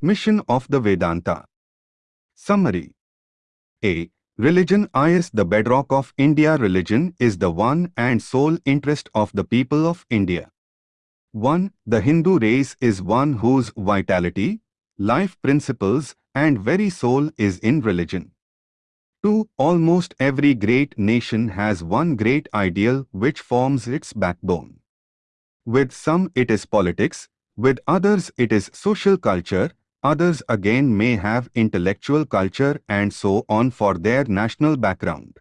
Mission of the Vedanta Summary A. Religion is the bedrock of India. Religion is the one and sole interest of the people of India. 1. The Hindu race is one whose vitality, life principles and very soul is in religion. 2. Almost every great nation has one great ideal which forms its backbone. With some it is politics, with others it is social culture, others again may have intellectual culture and so on for their national background.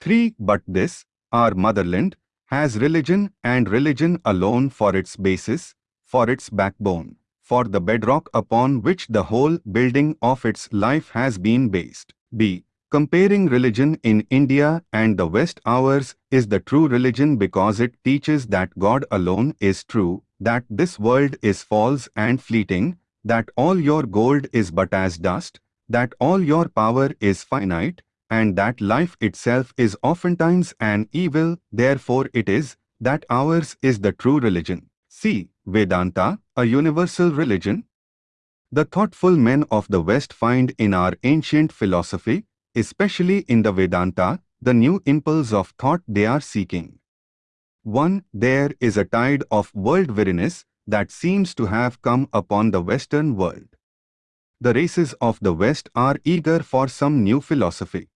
3. But this, our motherland, has religion and religion alone for its basis, for its backbone, for the bedrock upon which the whole building of its life has been based. B. Comparing religion in India and the West ours is the true religion because it teaches that God alone is true, that this world is false and fleeting, that all your gold is but as dust, that all your power is finite, and that life itself is oftentimes an evil, therefore it is, that ours is the true religion. See, Vedanta, a universal religion. The thoughtful men of the West find in our ancient philosophy, especially in the Vedanta, the new impulse of thought they are seeking. 1. There is a tide of world weariness that seems to have come upon the Western world. The races of the West are eager for some new philosophy.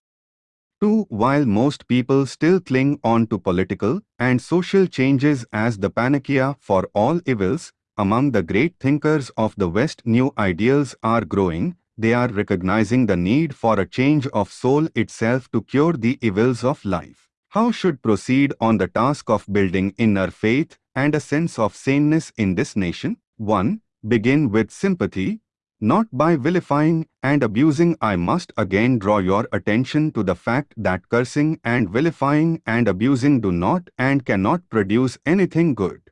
2. While most people still cling on to political and social changes as the panacea for all evils, among the great thinkers of the West new ideals are growing, they are recognizing the need for a change of soul itself to cure the evils of life. How should proceed on the task of building inner faith and a sense of saneness in this nation? 1. Begin with sympathy, not by vilifying and abusing. I must again draw your attention to the fact that cursing and vilifying and abusing do not and cannot produce anything good.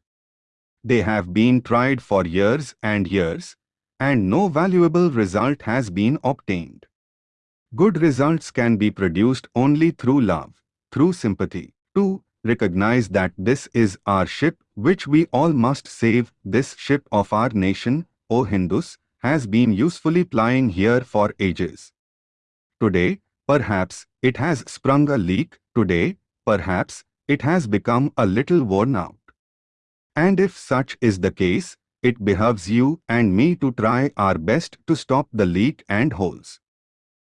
They have been tried for years and years, and no valuable result has been obtained. Good results can be produced only through love, through sympathy. 2. Recognize that this is our ship which we all must save. This ship of our nation, O Hindus, has been usefully plying here for ages. Today, perhaps, it has sprung a leak. Today, perhaps, it has become a little worn out. And if such is the case, it behoves you and me to try our best to stop the leak and holes.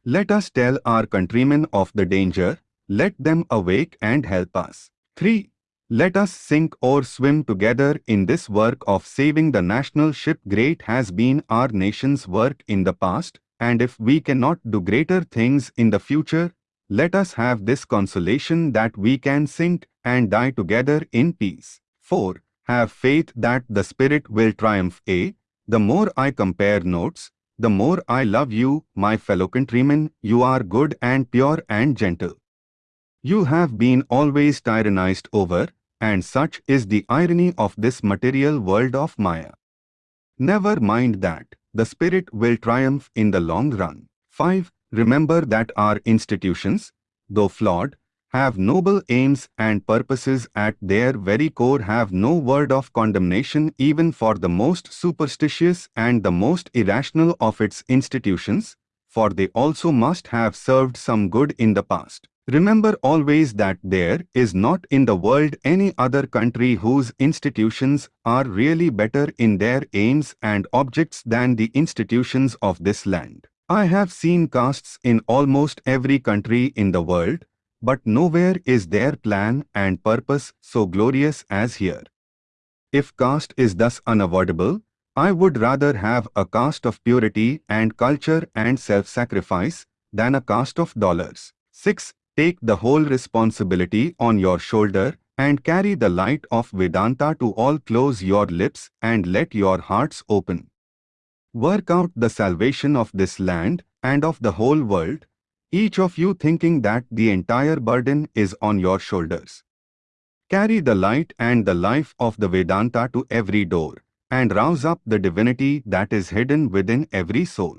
Let us tell our countrymen of the danger, let them awake and help us. 3. Let us sink or swim together in this work of saving the national ship. Great has been our nation's work in the past, and if we cannot do greater things in the future, let us have this consolation that we can sink and die together in peace. 4 have faith that the Spirit will triumph. A. The more I compare notes, the more I love you, my fellow countrymen, you are good and pure and gentle. You have been always tyrannized over, and such is the irony of this material world of Maya. Never mind that, the Spirit will triumph in the long run. 5. Remember that our institutions, though flawed, have noble aims and purposes at their very core have no word of condemnation even for the most superstitious and the most irrational of its institutions, for they also must have served some good in the past. Remember always that there is not in the world any other country whose institutions are really better in their aims and objects than the institutions of this land. I have seen castes in almost every country in the world, but nowhere is their plan and purpose so glorious as here. If caste is thus unavoidable, I would rather have a caste of purity and culture and self-sacrifice than a caste of dollars. 6. Take the whole responsibility on your shoulder and carry the light of Vedanta to all close your lips and let your hearts open. Work out the salvation of this land and of the whole world each of you thinking that the entire burden is on your shoulders. Carry the light and the life of the Vedanta to every door, and rouse up the divinity that is hidden within every soul.